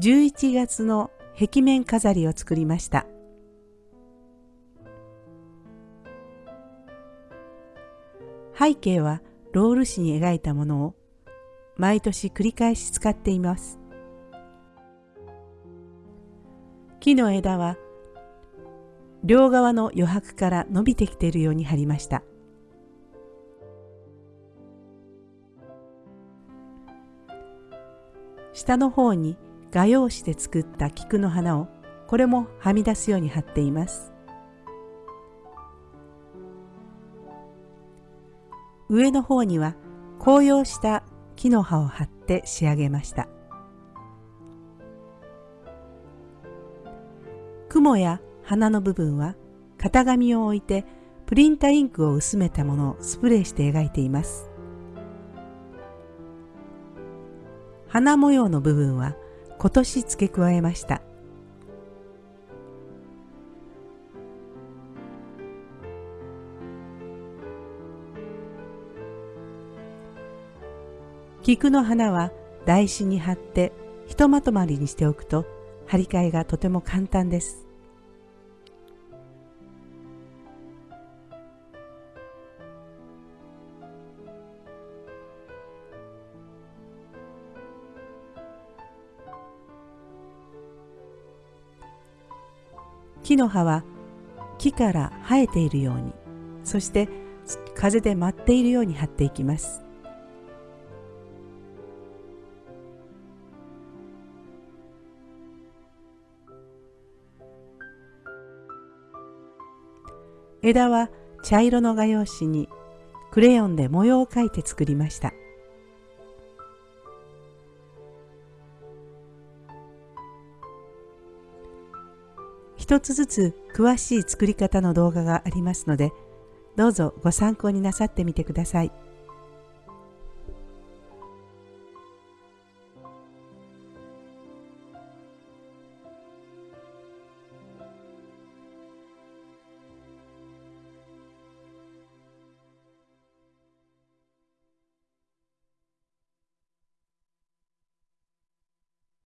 11月の壁面飾りを作りました。背景はロール紙に描いたものを毎年繰り返し使っています。木の枝は両側の余白から伸びてきているように貼りました。下の方に画用紙で作った菊の花をこれもはみ出すように貼っています。上の方には紅葉した木の葉を貼って仕上げました。雲や花の部分は型紙を置いてプリンタインクを薄めたものをスプレーして描いています。花模様の部分は今年付け加えました。菊の花は台紙に貼ってひとまとまりにしておくと張り替えがとても簡単です。木の葉は木から生えているようにそして風で舞っているように張っていきます。枝は茶色の画用紙にクレヨンで模様を描いて作りました。一つずつ詳しい作り方の動画がありますのでどうぞご参考になさってみてください。